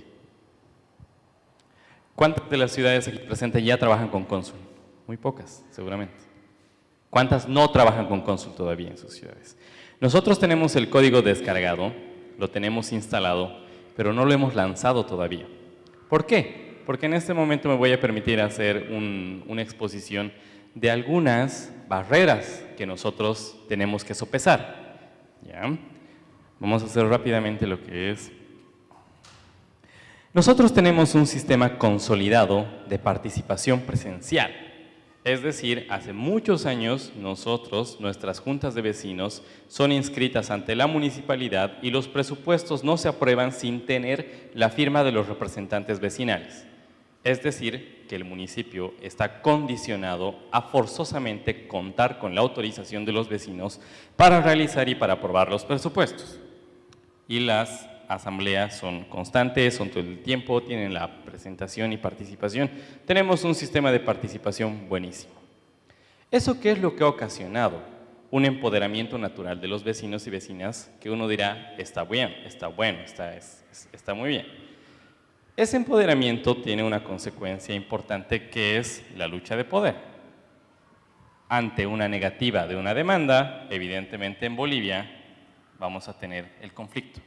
¿Cuántas de las ciudades aquí presentes ya trabajan con Consul? Muy pocas, seguramente. ¿Cuántas no trabajan con Consul todavía en sus ciudades? Nosotros tenemos el código descargado, lo tenemos instalado, pero no lo hemos lanzado todavía. ¿Por qué? Porque en este momento me voy a permitir hacer una exposición de algunas barreras que nosotros tenemos que sopesar. ¿ya? Vamos a hacer rápidamente lo que es. Nosotros tenemos un sistema consolidado de participación presencial. Es decir, hace muchos años nosotros, nuestras juntas de vecinos, son inscritas ante la municipalidad y los presupuestos no se aprueban sin tener la firma de los representantes vecinales. Es decir, que el municipio está condicionado a forzosamente contar con la autorización de los vecinos para realizar y para aprobar los presupuestos. Y las asambleas son constantes, son todo el tiempo, tienen la presentación y participación. Tenemos un sistema de participación buenísimo. ¿Eso qué es lo que ha ocasionado? Un empoderamiento natural de los vecinos y vecinas que uno dirá, está bien, está bueno, está, está muy bien. Ese empoderamiento tiene una consecuencia importante que es la lucha de poder. Ante una negativa de una demanda, evidentemente en Bolivia vamos a tener el conflicto.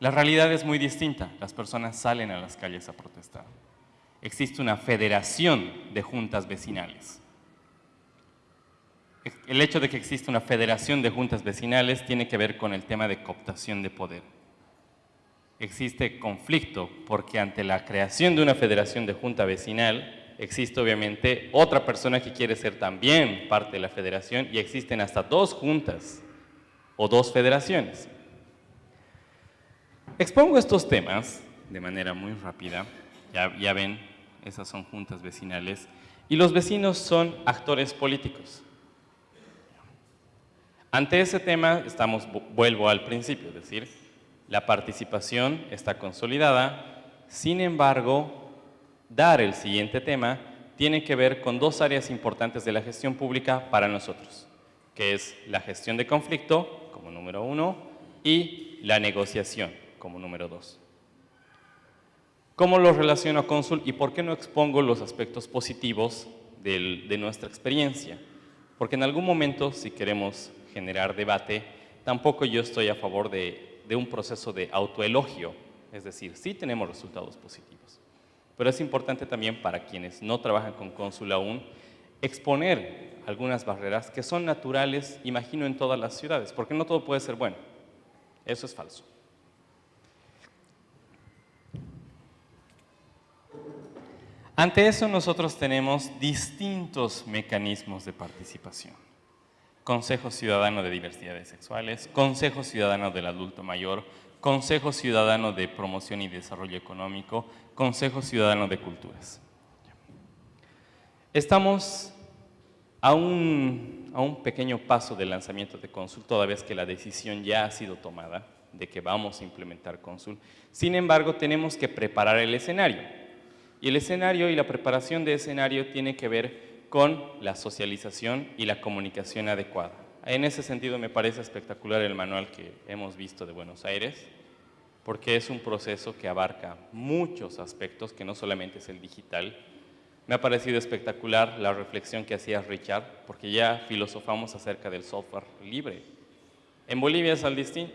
La realidad es muy distinta, las personas salen a las calles a protestar. Existe una federación de juntas vecinales. El hecho de que exista una federación de juntas vecinales tiene que ver con el tema de cooptación de poder existe conflicto, porque ante la creación de una federación de junta vecinal, existe obviamente otra persona que quiere ser también parte de la federación y existen hasta dos juntas o dos federaciones. Expongo estos temas de manera muy rápida, ya, ven, esas son juntas vecinales, y los vecinos son actores políticos. Ante ese tema, estamos, vuelvo al principio, es decir, la participación está consolidada, sin embargo, dar el siguiente tema tiene que ver con dos áreas importantes de la gestión pública para nosotros, que es la gestión de conflicto como número uno y la negociación como número dos. ¿Cómo lo relaciono a Consul y por qué no expongo los aspectos positivos de nuestra experiencia? Porque en algún momento, si queremos generar debate, tampoco yo estoy a favor de de un proceso de autoelogio, es decir, sí tenemos resultados positivos. Pero es importante también para quienes no trabajan con cónsul aún, exponer algunas barreras que son naturales, imagino, en todas las ciudades, porque no todo puede ser bueno. Eso es falso. Ante eso nosotros tenemos distintos mecanismos de participación. Consejo Ciudadano de Diversidades Sexuales, Consejo Ciudadano del Adulto Mayor, Consejo Ciudadano de Promoción y Desarrollo Económico, Consejo Ciudadano de Culturas. Estamos a un, a un pequeño paso del lanzamiento de Consul, toda vez que la decisión ya ha sido tomada de que vamos a implementar Consul. Sin embargo, tenemos que preparar el escenario. Y el escenario y la preparación de escenario tiene que ver con la socialización y la comunicación adecuada. En ese sentido me parece espectacular el manual que hemos visto de Buenos Aires, porque es un proceso que abarca muchos aspectos, que no solamente es el digital. Me ha parecido espectacular la reflexión que hacía Richard, porque ya filosofamos acerca del software libre. En Bolivia es,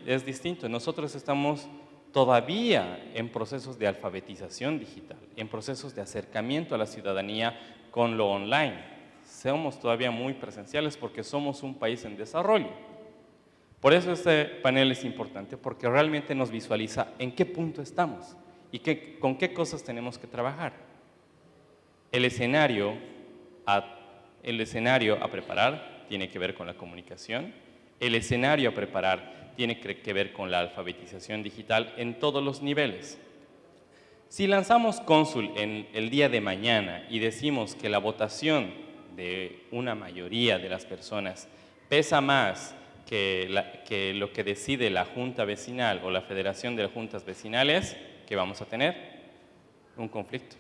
es distinto, nosotros estamos todavía en procesos de alfabetización digital, en procesos de acercamiento a la ciudadanía con lo online. Somos todavía muy presenciales porque somos un país en desarrollo. Por eso este panel es importante, porque realmente nos visualiza en qué punto estamos y con qué cosas tenemos que trabajar. El escenario a preparar tiene que ver con la comunicación, el escenario a preparar tiene que ver con la alfabetización digital en todos los niveles. Si lanzamos cónsul en el día de mañana y decimos que la votación de una mayoría de las personas pesa más que, lo que decide la junta vecinal o la federación de juntas vecinales, ¿qué vamos a tener? Un conflicto.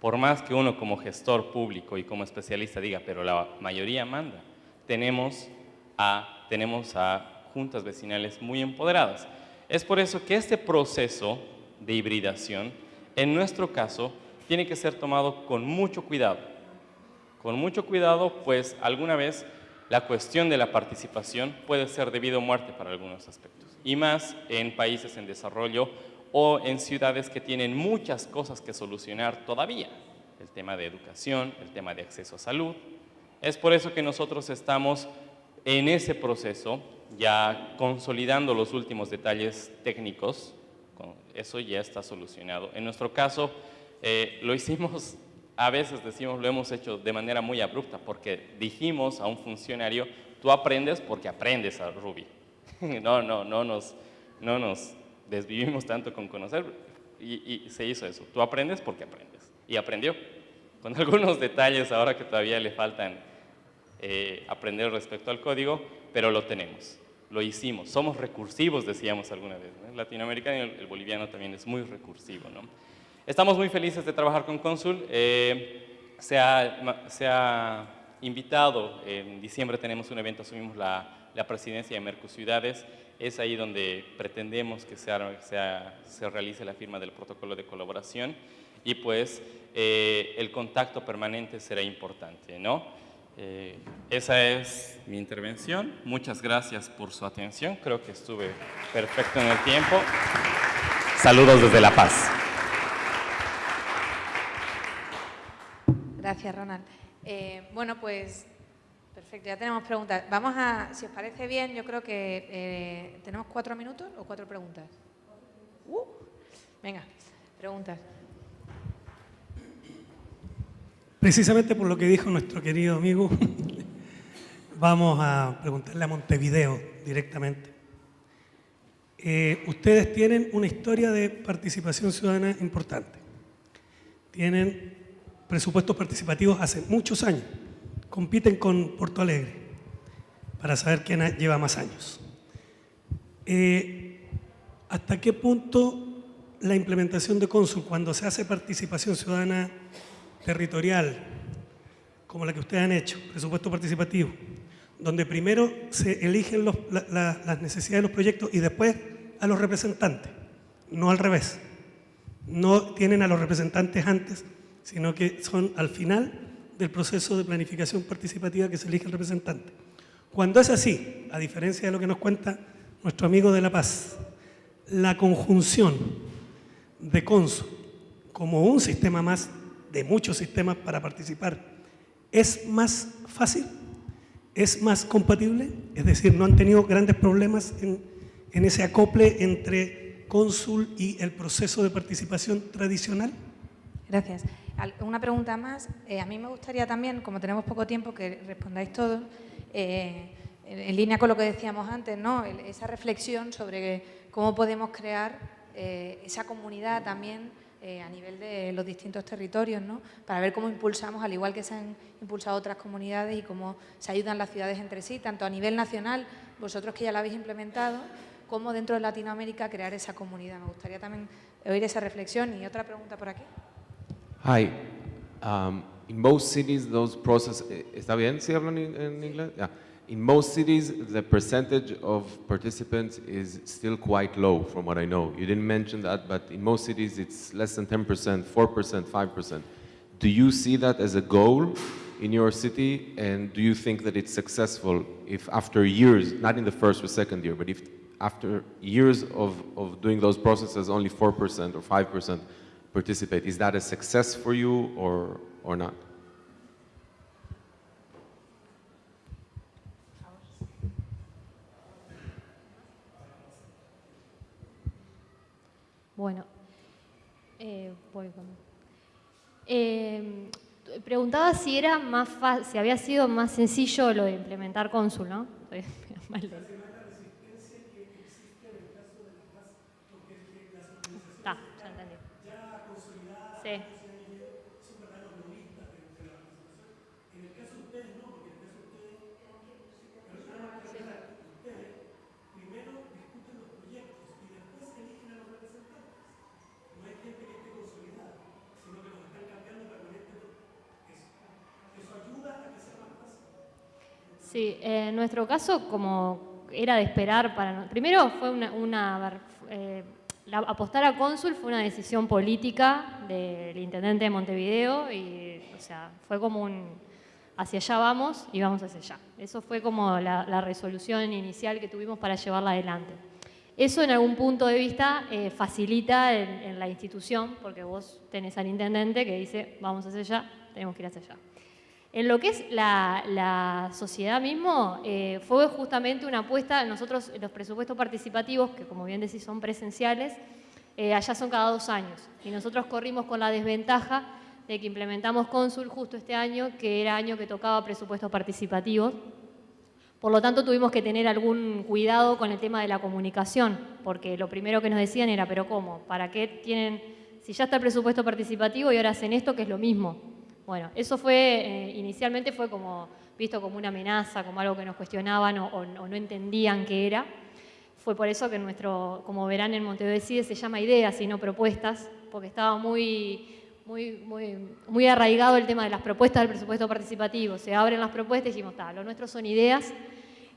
Por más que uno como gestor público y como especialista diga, pero la mayoría manda, tenemos a, tenemos a juntas vecinales muy empoderadas. Es por eso que este proceso de hibridación en nuestro caso, tiene que ser tomado con mucho cuidado. Con mucho cuidado, pues alguna vez la cuestión de la participación puede ser debido a muerte para algunos aspectos. Y más en países en desarrollo o en ciudades que tienen muchas cosas que solucionar todavía. El tema de educación, el tema de acceso a salud, Es por eso que nosotros estamos en ese proceso, ya consolidando los últimos detalles técnicos, eso ya está solucionado. En nuestro caso, eh, lo hicimos, a veces decimos, lo hemos hecho de manera muy abrupta, porque dijimos a un funcionario, tú aprendes porque aprendes a Ruby. no, no, no nos, no nos desvivimos tanto con conocer y, se hizo eso. Tú aprendes porque aprendes. Y aprendió, con algunos detalles ahora que todavía le faltan eh, aprender respecto al código, pero lo tenemos, lo hicimos. Somos recursivos, decíamos alguna vez. El latinoamericano y el, boliviano también es muy recursivo. ¿no? Estamos muy felices de trabajar con Consul. Eh, se, ha, se ha invitado, en diciembre tenemos un evento, asumimos la la presidencia de Mercosiudades, es ahí donde pretendemos que se realice la firma del protocolo de colaboración y pues eh, el contacto permanente será importante, ¿no? Eh, esa es mi intervención. Muchas gracias por su atención. Creo que estuve perfecto en el tiempo. Saludos desde La Paz. Gracias, Ronald. Eh, bueno, pues Perfecto, ya tenemos preguntas. Vamos a, si os parece bien, yo creo que eh, tenemos cuatro minutos o cuatro preguntas. Uh, venga, preguntas. Precisamente por lo que dijo nuestro querido amigo, vamos a preguntarle a Montevideo directamente. Eh, ustedes tienen una historia de participación ciudadana importante. Tienen presupuestos participativos hace muchos años compiten con Porto Alegre para saber quién lleva más años. Eh, ¿Hasta qué punto la implementación de Consul, cuando se hace participación ciudadana territorial, como la que ustedes han hecho, presupuesto participativo, donde primero se eligen las necesidades de los proyectos y después a los representantes, no al revés. No tienen a los representantes antes, sino que son al final del proceso de planificación participativa que se elige el representante. Cuando es así, a diferencia de lo que nos cuenta nuestro amigo de La Paz, la conjunción de CONSU como un sistema más de muchos sistemas para participar es más fácil, es más compatible, es decir, no han tenido grandes problemas en, en ese acople entre cónsul y el proceso de participación tradicional. Gracias. Una pregunta más. Eh, a mí me gustaría también, como tenemos poco tiempo, que respondáis todos, eh, en, línea con lo que decíamos antes, ¿no? esa reflexión sobre cómo podemos crear eh, esa comunidad también a nivel de los distintos territorios, ¿no? para ver cómo impulsamos, al igual que se han impulsado otras comunidades y cómo se ayudan las ciudades entre sí, tanto a nivel nacional, vosotros que ya lo habéis implementado, como dentro de Latinoamérica crear esa comunidad. Me gustaría también oír esa reflexión. Y otra pregunta por aquí. Hi. Um, in most cities, those processes, eh, ¿está bien si hablan en inglés? Yeah. In most cities, the percentage of participants is still quite low from what I know. You didn't mention that, but in most cities, it's less than 10%, 4%, 5%. Do you see that as a goal in your city? And do you think that it's successful if after years, not in the first or second year, but if after years of, of doing those processes, only 4% or 5% participate. Is that a success for you or, or not? Bueno, eh, voy con... Eh, preguntaba si era más si había sido más sencillo lo de implementar cónsul, ¿no? Sí. En el caso de ustedes no, porque en el caso de ustedes, ustedes primero discuten los proyectos y después eligen a los representantes. No hay gente que esté consolidada, sino que los están cambiando permanentemente. Eso, eso ayuda a que sea más fácil. Sí, en nuestro caso, como era de esperar para... Primero fue una... una eh, apostar a cónsul fue una decisión política del intendente de Montevideo y, o sea, fue como un hacia allá vamos y vamos hacia allá. Eso fue como la, resolución inicial que tuvimos para llevarla adelante. Eso en algún punto de vista eh, facilita en, la institución, porque vos tenés al intendente que dice, vamos hacia allá, tenemos que ir hacia allá. En lo que es la, sociedad mismo, eh, fue justamente una apuesta, nosotros los presupuestos participativos, que como bien decís son presenciales, eh, allá son cada dos años. Y nosotros corrimos con la desventaja de que implementamos Cónsul justo este año, que era año que tocaba presupuestos participativos. Por lo tanto, tuvimos que tener algún cuidado con el tema de la comunicación, porque lo primero que nos decían era, pero ¿cómo? ¿Para qué tienen, si ya está el presupuesto participativo y ahora hacen esto, que es lo mismo? Bueno, eso fue, eh, inicialmente fue como visto como una amenaza, como algo que nos cuestionaban o, no entendían qué era. Fue por eso que nuestro, como verán en Montevideo Decide, se llama ideas y no propuestas, porque estaba muy, muy, muy, arraigado el tema de las propuestas del presupuesto participativo. Se abren las propuestas y dijimos, lo nuestro son ideas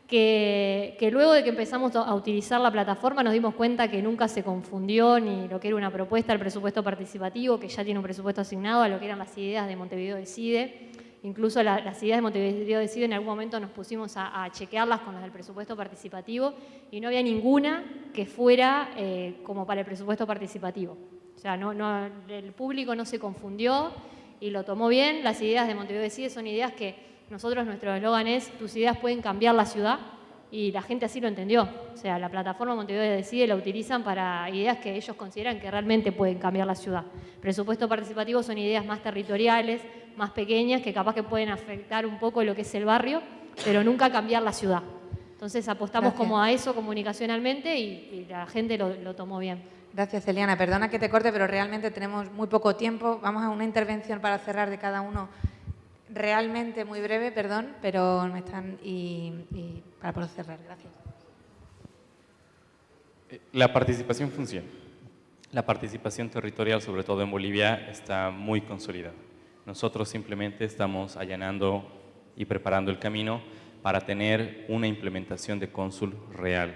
que, luego de que empezamos a utilizar la plataforma nos dimos cuenta que nunca se confundió ni lo que era una propuesta del presupuesto participativo, que ya tiene un presupuesto asignado, a lo que eran las ideas de Montevideo Decide. Incluso las ideas de Montevideo Decide en algún momento nos pusimos a, chequearlas con las del presupuesto participativo y no había ninguna que fuera eh, como para el presupuesto participativo. O sea, no, no, el público no se confundió y lo tomó bien. Las ideas de Montevideo Decide son ideas que nosotros, nuestro eslogan es, tus ideas pueden cambiar la ciudad, y la gente así lo entendió. O sea, la plataforma Montevideo Decide la utilizan para ideas que ellos consideran que realmente pueden cambiar la ciudad. Presupuesto participativo son ideas más territoriales, más pequeñas, que capaz que pueden afectar un poco lo que es el barrio, pero nunca cambiar la ciudad. Entonces apostamos como a eso comunicacionalmente y, la gente lo, lo tomó bien. Gracias, Eliana. Perdona que te corte, pero realmente tenemos muy poco tiempo. Vamos a una intervención para cerrar de cada uno realmente muy breve, perdón, pero me están y, para poder cerrar. Gracias. Eh, la participación funciona. La participación territorial, sobre todo en Bolivia, está muy consolidada. Nosotros simplemente estamos allanando y preparando el camino para tener una implementación de cónsul real.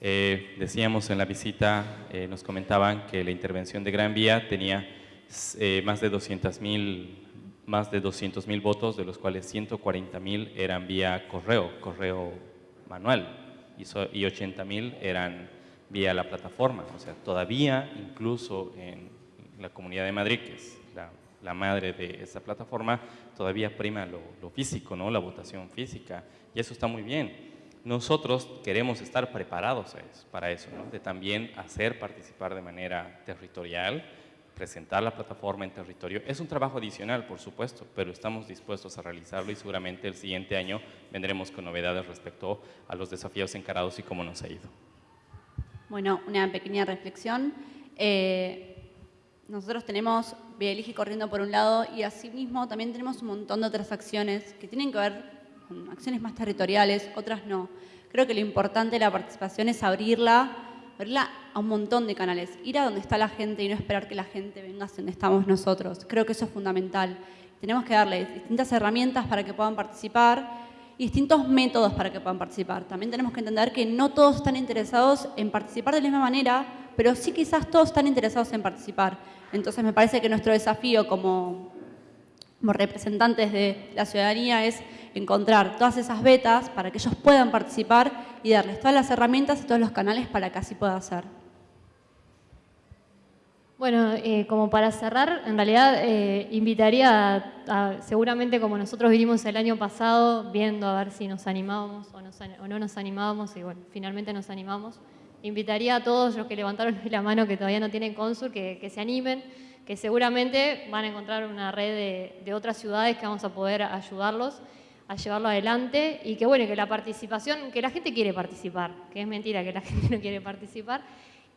Eh, decíamos en la visita, eh, nos comentaban que la intervención de Gran Vía tenía más de 200.000 más de 200.000 votos, de los cuales 140.000 eran vía correo, correo manual, y, y 80.000 eran vía la plataforma. O sea, todavía, incluso en la Comunidad de Madrid, que es la, madre de esa plataforma, todavía prima lo, físico, ¿no? la votación física, y eso está muy bien. Nosotros queremos estar preparados para eso, ¿no? de también hacer participar de manera territorial, presentar la plataforma en territorio. Es un trabajo adicional, por supuesto, pero estamos dispuestos a realizarlo y seguramente el siguiente año vendremos con novedades respecto a los desafíos encarados y cómo nos ha ido. Bueno, una pequeña reflexión. Eh, nosotros tenemos Bieligi corriendo por un lado y asimismo también tenemos un montón de otras acciones que tienen que ver con acciones más territoriales, otras no. Creo que lo importante de la participación es abrirla abrirla a un montón de canales, ir a donde está la gente y no esperar que la gente venga a donde estamos nosotros. Creo que eso es fundamental. Tenemos que darles distintas herramientas para que puedan participar y distintos métodos para que puedan participar. También tenemos que entender que no todos están interesados en participar de la misma manera, pero sí quizás todos están interesados en participar. Entonces me parece que nuestro desafío como, como representantes de la ciudadanía es encontrar todas esas betas para que ellos puedan participar y darles todas las herramientas y todos los canales para que así pueda hacer. Bueno, eh, como para cerrar, en realidad eh, invitaría, a, seguramente como nosotros vinimos el año pasado, viendo a ver si nos animábamos o, no nos animábamos, y bueno, finalmente nos animamos, invitaría a todos los que levantaron la mano que todavía no tienen cónsul, que, se animen, que seguramente van a encontrar una red de, de otras ciudades que vamos a poder ayudarlos a llevarlo adelante y que bueno, que la participación, que la gente quiere participar, que es mentira que la gente no quiere participar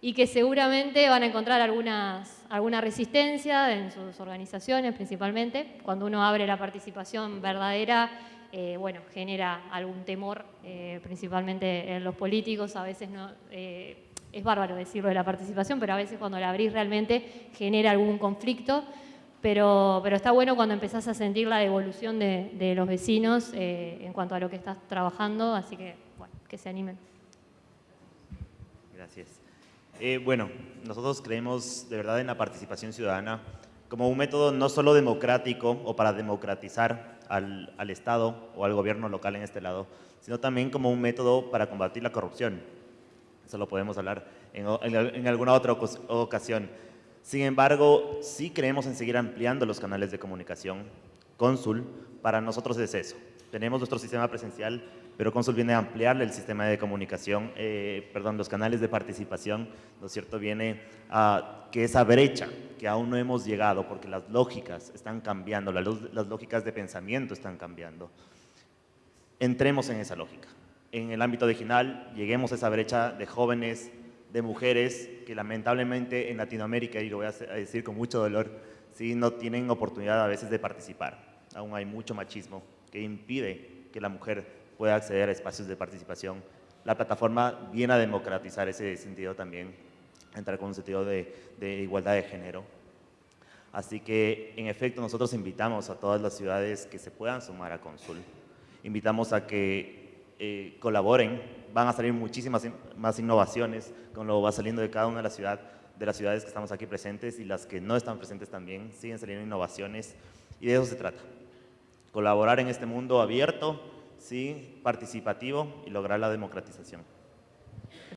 y que seguramente van a encontrar algunas, alguna resistencia en sus organizaciones principalmente. Cuando uno abre la participación verdadera, eh, bueno, genera algún temor, eh, principalmente en los políticos, a veces no... Eh, es bárbaro decirlo de la participación, pero a veces cuando la abrís realmente genera algún conflicto pero, pero está bueno cuando empezás a sentir la devolución de, los vecinos eh, en cuanto a lo que estás trabajando, así que, bueno, que se animen. Gracias. Eh, bueno, nosotros creemos de verdad en la participación ciudadana como un método no solo democrático o para democratizar al, al Estado o al gobierno local en este lado, sino también como un método para combatir la corrupción. Eso lo podemos hablar en, en alguna otra ocasión. Sin embargo, sí creemos en seguir ampliando los canales de comunicación Cónsul, para nosotros es eso. Tenemos nuestro sistema presencial, pero Cónsul viene a ampliarle el sistema de comunicación, eh, perdón, los canales de participación, ¿no es cierto? Viene a que esa brecha que aún no hemos llegado, porque las lógicas están cambiando, las, las lógicas de pensamiento están cambiando, entremos en esa lógica. En el ámbito digital, lleguemos a esa brecha de jóvenes, de mujeres que lamentablemente en Latinoamérica, y lo voy a decir con mucho dolor, sí, no tienen oportunidad a veces de participar. Aún hay mucho machismo que impide que la mujer pueda acceder a espacios de participación. La plataforma viene a democratizar ese sentido también, entrar con un sentido de, de igualdad de género. Así que, en efecto, nosotros invitamos a todas las ciudades que se puedan sumar a Consul. Invitamos a que eh, colaboren, van a salir muchísimas más innovaciones con lo va saliendo de cada una de las, de las ciudades que estamos aquí presentes y las que no están presentes también, siguen saliendo innovaciones y de eso se trata. Colaborar en este mundo abierto, sí, participativo y lograr la democratización.